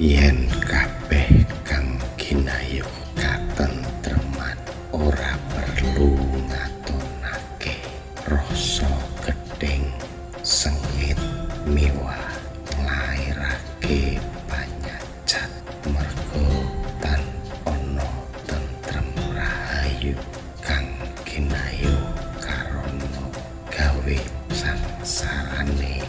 yen kabeh kang ginayu katentreman ora perlu ngatonake rasa gedeng sengit miwa nglairake panyajat mergo tan ana tentrem rahayu kang ginayu karono gawe sangsarane.